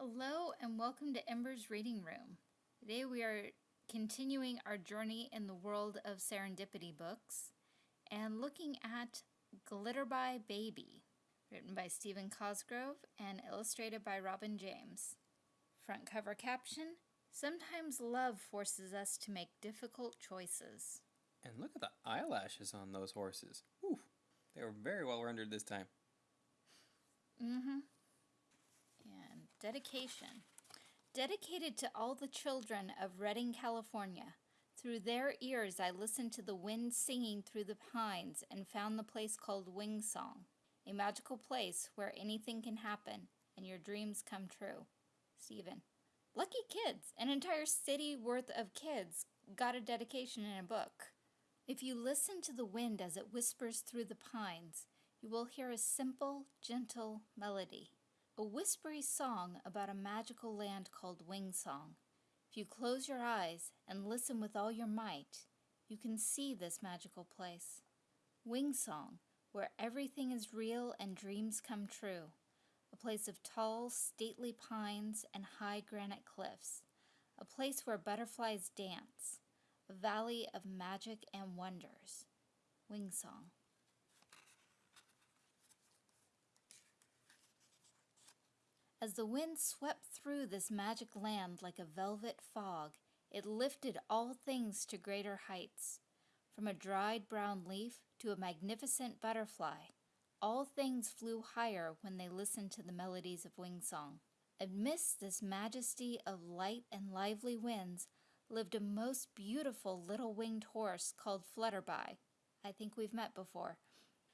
Hello and welcome to Ember's Reading Room. Today we are continuing our journey in the world of serendipity books and looking at Glitterby Baby, written by Stephen Cosgrove and illustrated by Robin James. Front cover caption, Sometimes love forces us to make difficult choices. And look at the eyelashes on those horses. Ooh, they were very well rendered this time. Mm-hmm. Dedication. Dedicated to all the children of Redding, California. Through their ears I listened to the wind singing through the pines and found the place called Wing Song, a magical place where anything can happen and your dreams come true. Stephen. Lucky kids! An entire city worth of kids got a dedication in a book. If you listen to the wind as it whispers through the pines, you will hear a simple, gentle melody. A whispery song about a magical land called Wing Song. If you close your eyes and listen with all your might, you can see this magical place. Wing Song, where everything is real and dreams come true. A place of tall, stately pines and high granite cliffs. A place where butterflies dance. A valley of magic and wonders. Wing As the wind swept through this magic land like a velvet fog, it lifted all things to greater heights. From a dried brown leaf to a magnificent butterfly, all things flew higher when they listened to the melodies of wing song. Amidst this majesty of light and lively winds lived a most beautiful little winged horse called Flutterby. I think we've met before.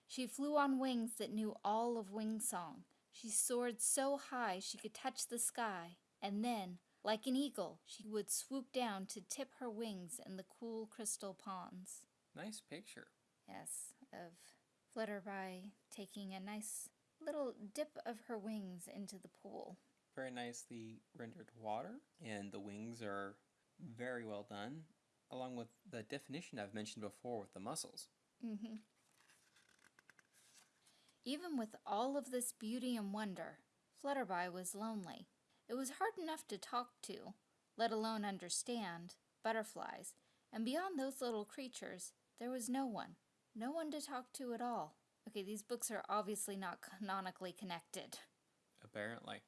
She flew on wings that knew all of wing song. She soared so high she could touch the sky, and then, like an eagle, she would swoop down to tip her wings in the cool crystal ponds. Nice picture. Yes, of Flutterby taking a nice little dip of her wings into the pool. Very nicely rendered water, and the wings are very well done, along with the definition I've mentioned before with the muscles. Mm-hmm. Even with all of this beauty and wonder, Flutterby was lonely. It was hard enough to talk to, let alone understand, butterflies, and beyond those little creatures, there was no one. No one to talk to at all. Okay, these books are obviously not canonically connected. Apparently.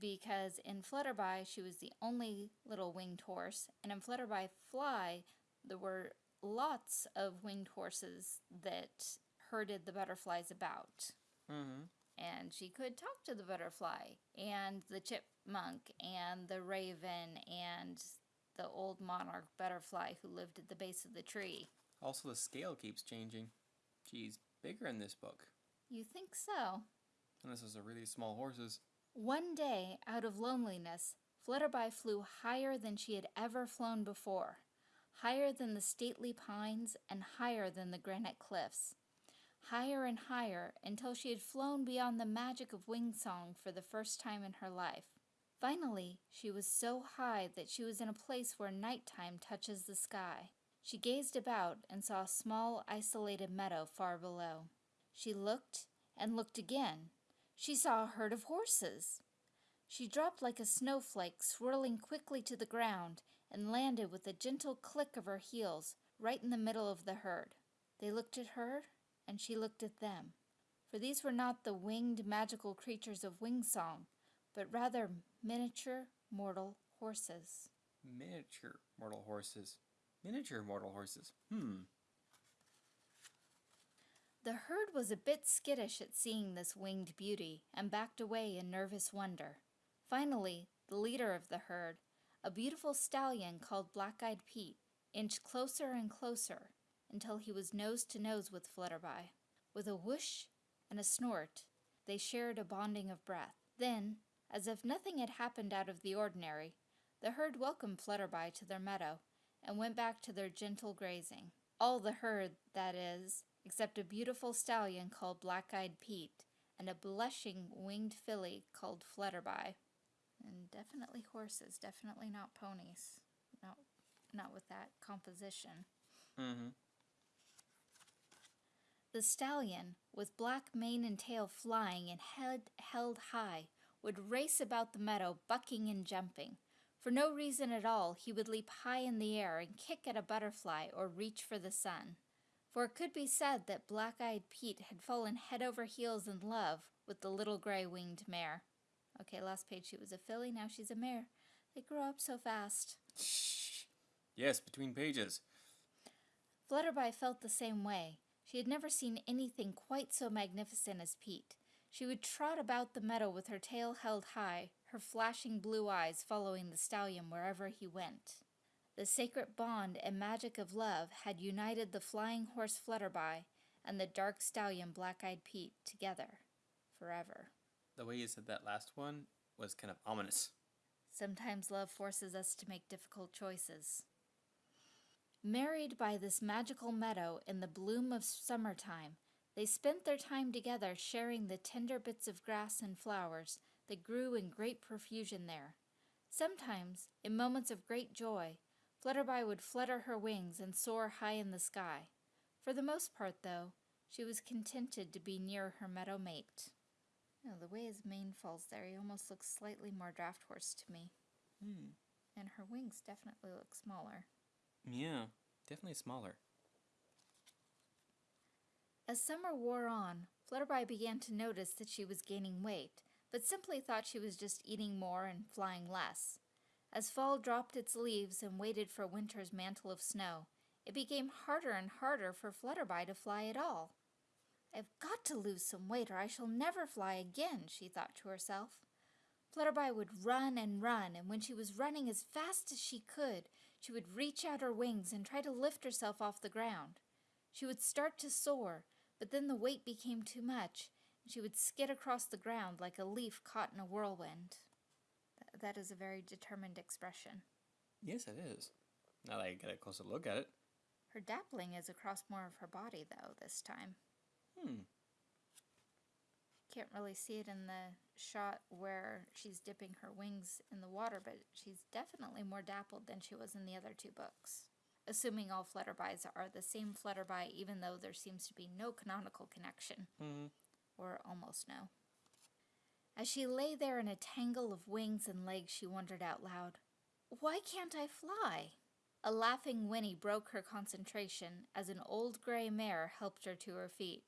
Because in Flutterby, she was the only little winged horse, and in Flutterby Fly, there were lots of winged horses that herded the butterflies about. Mm-hmm. And she could talk to the butterfly, and the chipmunk, and the raven, and the old monarch butterfly who lived at the base of the tree. Also, the scale keeps changing. She's bigger in this book. You think so? And this is a really small horses. One day, out of loneliness, Flutterby flew higher than she had ever flown before, higher than the stately pines and higher than the granite cliffs higher and higher until she had flown beyond the magic of wing song for the first time in her life. Finally, she was so high that she was in a place where nighttime touches the sky. She gazed about and saw a small, isolated meadow far below. She looked and looked again. She saw a herd of horses. She dropped like a snowflake, swirling quickly to the ground, and landed with a gentle click of her heels right in the middle of the herd. They looked at her and she looked at them. For these were not the winged magical creatures of wing song, but rather miniature mortal horses. Miniature mortal horses. Miniature mortal horses. Hmm. The herd was a bit skittish at seeing this winged beauty and backed away in nervous wonder. Finally, the leader of the herd, a beautiful stallion called Black Eyed Pete, inched closer and closer until he was nose to nose with Flutterby. With a whoosh and a snort, they shared a bonding of breath. Then, as if nothing had happened out of the ordinary, the herd welcomed Flutterby to their meadow and went back to their gentle grazing. All the herd, that is, except a beautiful stallion called Black-Eyed Pete and a blushing winged filly called Flutterby. And definitely horses, definitely not ponies. No, not with that composition. Mm-hmm. The stallion, with black mane and tail flying and head held high, would race about the meadow, bucking and jumping. For no reason at all, he would leap high in the air and kick at a butterfly or reach for the sun. For it could be said that Black Eyed Pete had fallen head over heels in love with the little gray winged mare. Okay, last page she was a filly, now she's a mare. They grow up so fast. Shh. Yes, between pages. Flutterby felt the same way. She had never seen anything quite so magnificent as Pete. She would trot about the meadow with her tail held high, her flashing blue eyes following the stallion wherever he went. The sacred bond and magic of love had united the flying horse Flutterby and the dark stallion Black Eyed Pete together forever. The way you said that last one was kind of ominous. Sometimes love forces us to make difficult choices. Married by this magical meadow in the bloom of summertime, they spent their time together sharing the tender bits of grass and flowers that grew in great profusion there. Sometimes, in moments of great joy, Flutterby would flutter her wings and soar high in the sky. For the most part, though, she was contented to be near her meadow mate. Oh, the way his mane falls there, he almost looks slightly more draft horse to me. Hmm. And her wings definitely look smaller. Yeah, definitely smaller. As summer wore on, Flutterby began to notice that she was gaining weight, but simply thought she was just eating more and flying less. As fall dropped its leaves and waited for winter's mantle of snow, it became harder and harder for Flutterby to fly at all. I've got to lose some weight or I shall never fly again, she thought to herself. Flutterby would run and run, and when she was running as fast as she could, she would reach out her wings and try to lift herself off the ground. She would start to soar, but then the weight became too much, and she would skid across the ground like a leaf caught in a whirlwind. Th- that is a very determined expression. Yes, it is. Now that I get a closer look at it. Her dappling is across more of her body, though, this time. Hmm. Can't really see it in the shot where she's dipping her wings in the water, but she's definitely more dappled than she was in the other two books. Assuming all Flutterbys are the same Flutterby, even though there seems to be no canonical connection, Hmm. or almost no. As she lay there in a tangle of wings and legs, she wondered out loud, Why can't I fly? A laughing whinny broke her concentration as an old gray mare helped her to her feet.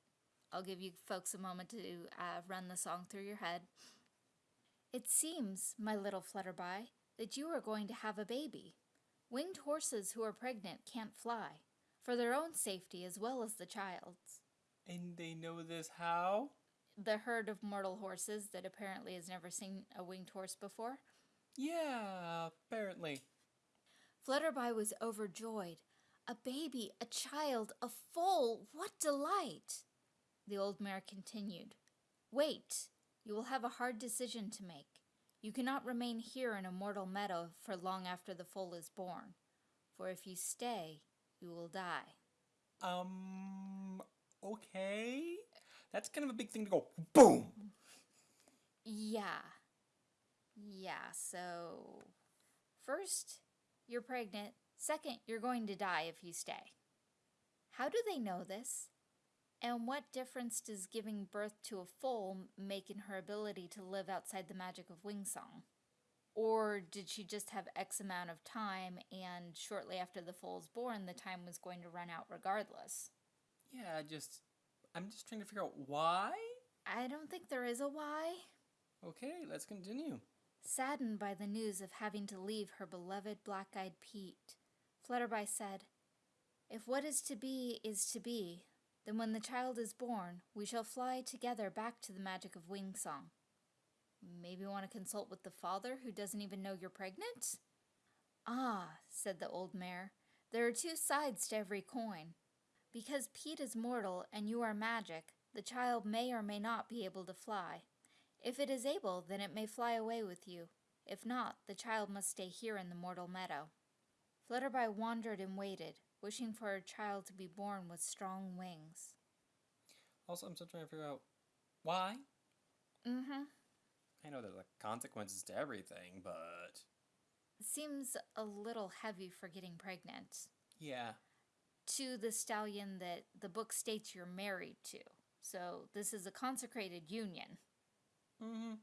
I'll give you folks a moment to uh, run the song through your head. It seems, my little Flutterby, that you are going to have a baby. Winged horses who are pregnant can't fly, for their own safety as well as the child's. And they know this how? The herd of mortal horses that apparently has never seen a winged horse before. Yeah, apparently. Flutterby was overjoyed. A baby, a child, a foal, what delight! The old mare continued. Wait, you will have a hard decision to make. You cannot remain here in a mortal meadow for long after the foal is born, for if you stay, you will die. Um, okay. That's kind of a big thing to go boom. Yeah. Yeah, so first, you're pregnant. Second, you're going to die if you stay. How do they know this? And what difference does giving birth to a foal make in her ability to live outside the magic of Wingsong? Or did she just have X amount of time and shortly after the foal's born, the time was going to run out regardless? Yeah, just I'm just trying to figure out why. I don't think there is a why. Okay, let's continue. Saddened by the news of having to leave her beloved black eyed Pete, Flutterby said, If what is to be is to be, then when the child is born, we shall fly together back to the magic of Wingsong. Maybe want to consult with the father who doesn't even know you're pregnant? Ah, said the old mare, there are two sides to every coin. Because Pete is mortal and you are magic, the child may or may not be able to fly. If it is able, then it may fly away with you. If not, the child must stay here in the mortal meadow. Flutterby wandered and waited, wishing for a child to be born with strong wings. Also, I'm still trying to figure out why. Mm-hmm. I know there's like consequences to everything, but Seems a little heavy for getting pregnant. yeah. To the stallion that the book states you're married to. So this is a consecrated union. Mm-hmm.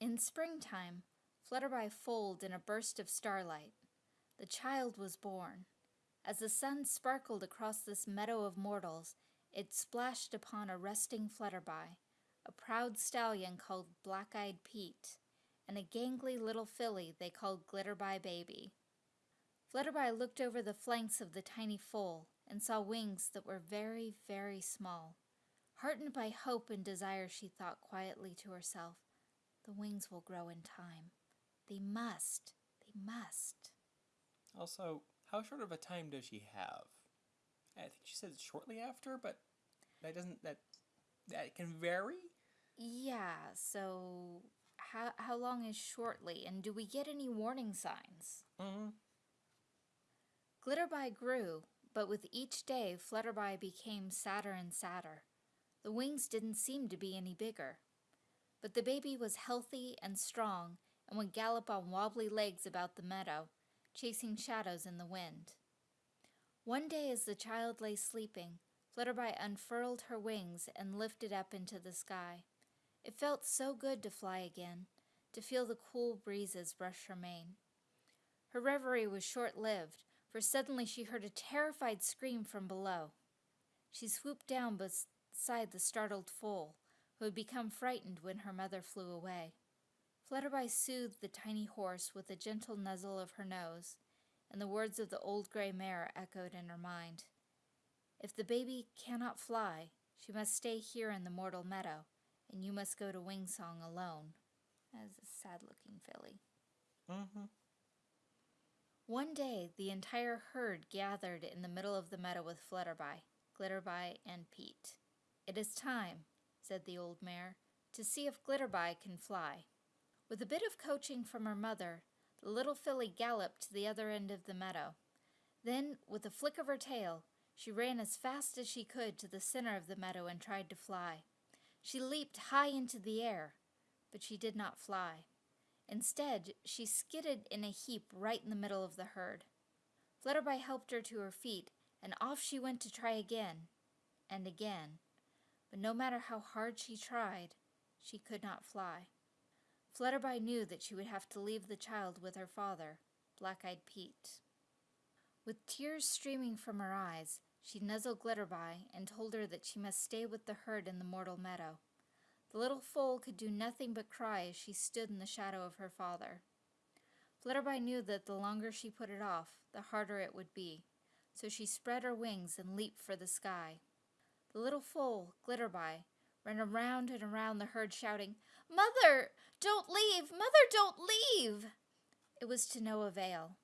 In springtime, Flutterby foaled in a burst of starlight. The child was born. As the sun sparkled across this meadow of mortals, it splashed upon a resting Flutterby, a proud stallion called Black Eyed Pete, and a gangly little filly they called Glitterby Baby. Flutterby looked over the flanks of the tiny foal and saw wings that were very, very small. Heartened by hope and desire, she thought quietly to herself, The wings will grow in time. They must. They must. Also, how short of a time does she have? I think she said shortly after, but that doesn't that that can vary. Yeah, so how how long is shortly and do we get any warning signs? Mm-hmm. Glitterby grew, but with each day Flutterby became sadder and sadder. The wings didn't seem to be any bigger. But the baby was healthy and strong and would gallop on wobbly legs about the meadow, chasing shadows in the wind. One day as the child lay sleeping, Flutterby unfurled her wings and lifted up into the sky. It felt so good to fly again, to feel the cool breezes brush her mane. Her reverie was short lived, for suddenly she heard a terrified scream from below. She swooped down beside the startled foal, who had become frightened when her mother flew away. Flutterby soothed the tiny horse with a gentle nuzzle of her nose, and the words of the old gray mare echoed in her mind. If the baby cannot fly, she must stay here in the mortal meadow, and you must go to Wingsong alone. That is a sad looking filly. Mm-hmm. One day, the entire herd gathered in the middle of the meadow with Flutterby, Glitterby, and Pete. It is time, said the old mare, to see if Glitterby can fly. With a bit of coaching from her mother, the little filly galloped to the other end of the meadow. Then, with a flick of her tail, she ran as fast as she could to the center of the meadow and tried to fly. She leaped high into the air, but she did not fly. Instead, she skidded in a heap right in the middle of the herd. Flutterby helped her to her feet, and off she went to try again and again. But no matter how hard she tried, she could not fly. Flutterby knew that she would have to leave the child with her father, Black Eyed Pete. With tears streaming from her eyes, she nuzzled Glitterby and told her that she must stay with the herd in the mortal meadow. The little foal could do nothing but cry as she stood in the shadow of her father. Flutterby knew that the longer she put it off, the harder it would be, so she spread her wings and leaped for the sky. The little foal, Glitterby, ran around and around the herd shouting, Mother, don't leave! Mother, don't leave! It was to no avail.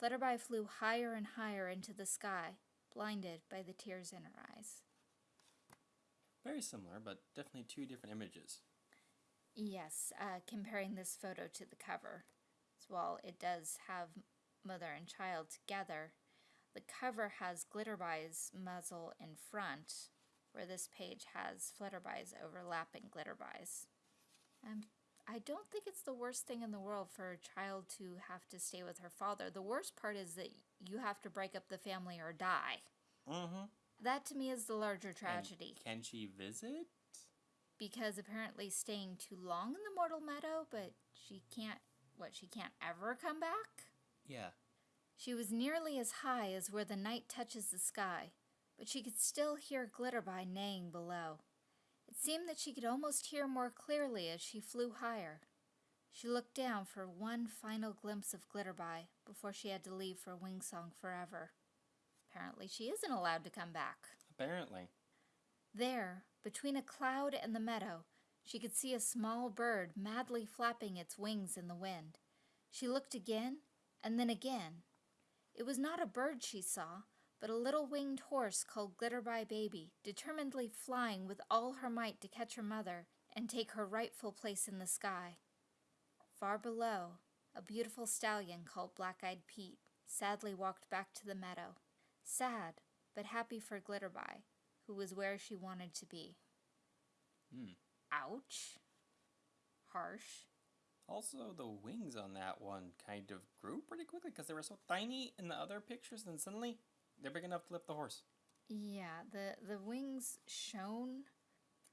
Flutterby flew higher and higher into the sky, blinded by the tears in her eyes. Very similar, but definitely two different images. Yes, uh, comparing this photo to the cover. So while it does have mother and child together, the cover has Glitterby's muzzle in front, where this page has Flutterby's overlapping Glitterby's. Um, I don't think it's the worst thing in the world for a child to have to stay with her father. The worst part is that you have to break up the family or die. Mm-hmm. That to me is the larger tragedy. And can she visit? Because apparently staying too long in the mortal meadow, but she can't, what, she can't ever come back? Yeah. She was nearly as high as where the night touches the sky, but she could still hear Glitterby neighing below. It seemed that she could almost hear more clearly as she flew higher. She looked down for one final glimpse of Glitterby before she had to leave for Wingsong forever. Apparently, she isn't allowed to come back. Apparently. There, between a cloud and the meadow, she could see a small bird madly flapping its wings in the wind. She looked again, and then again. It was not a bird she saw, but a little winged horse called Glitterby Baby, determinedly flying with all her might to catch her mother and take her rightful place in the sky. Far below, a beautiful stallion called Black Eyed Pete sadly walked back to the meadow, sad but happy for Glitterby, who was where she wanted to be. Hmm. Ouch. Harsh. Also, the wings on that one kind of grew pretty quickly because they were so tiny in the other pictures, and suddenly they're big enough to lift the horse. Yeah, the the wings shown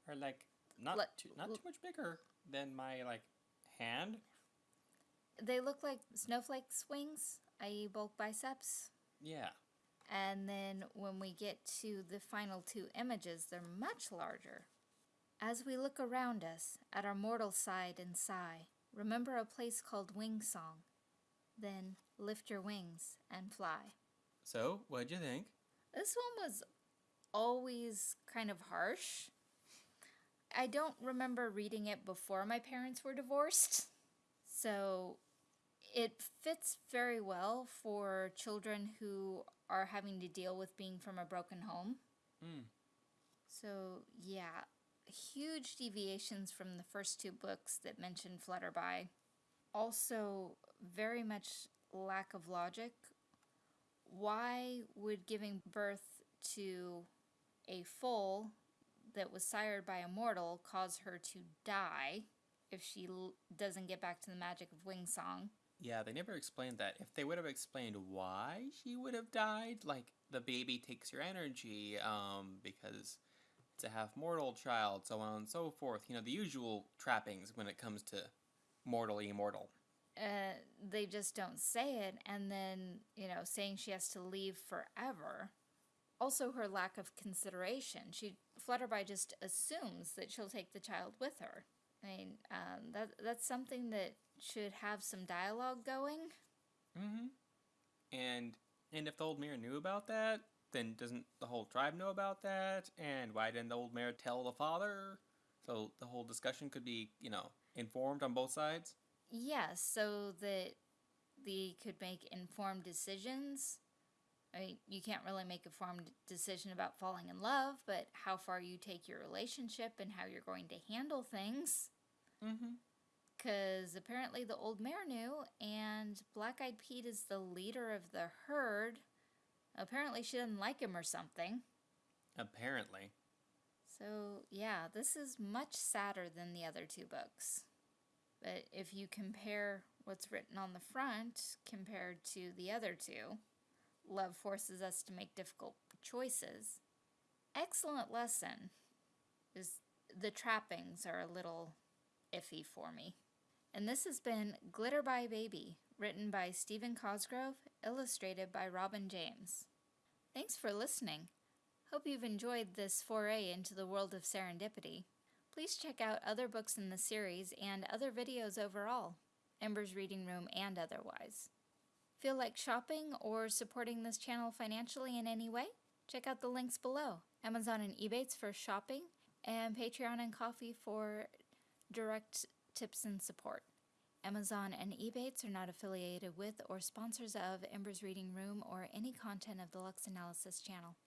are like not Let- too not too much bigger than my like hand? They look like snowflakes' wings, i.e., bulk biceps. Yeah. And then when we get to the final two images, they're much larger. As we look around us, at our mortal side and sigh, remember a place called Wing Song. Then lift your wings and fly. So, what'd you think? This one was always kind of harsh. I don't remember reading it before my parents were divorced. So it fits very well for children who are having to deal with being from a broken home. Hmm. So, yeah, huge deviations from the first two books that mentioned Flutterby. Also, very much lack of logic. Why would giving birth to a foal that was sired by a mortal cause her to die if she l- doesn't get back to the magic of Wing Song? Yeah, they never explained that. If they would have explained why she would have died, like the baby takes your energy, um, because it's a half mortal child, so on and so forth, you know, the usual trappings when it comes to mortal immortal. Uh, they just don't say it, and then you know, saying she has to leave forever. Also, her lack of consideration. She Flutterby just assumes that she'll take the child with her. I mean, um, that that's something that should have some dialogue going. Mm-hmm. And and if the old mayor knew about that, then doesn't the whole tribe know about that? And why didn't the old mayor tell the father? So the whole discussion could be, you know, informed on both sides. Yes, so that they could make informed decisions. I mean, you can't really make a informed decision about falling in love, but how far you take your relationship and how you're going to handle things. Mm-hmm. Because apparently the old mare knew, and Black Eyed Pete is the leader of the herd. Apparently she doesn't like him or something. Apparently. So, yeah, this is much sadder than the other two books. But if you compare what's written on the front compared to the other two, love forces us to make difficult choices. Excellent lesson. Is the trappings are a little iffy for me. And this has been Glitterby Baby, written by Stephen Cosgrove, illustrated by Robin James. Thanks for listening. Hope you've enjoyed this foray into the world of serendipity. Please check out other books in the series and other videos overall, Ember's Reading Room and otherwise. Feel like shopping or supporting this channel financially in any way? Check out the links below Amazon and Ebates for shopping, and Patreon and Ko-fi for direct tips and support. Amazon and Ebates are not affiliated with or sponsors of Ember's Reading Room or any content of the Lux Analysis channel.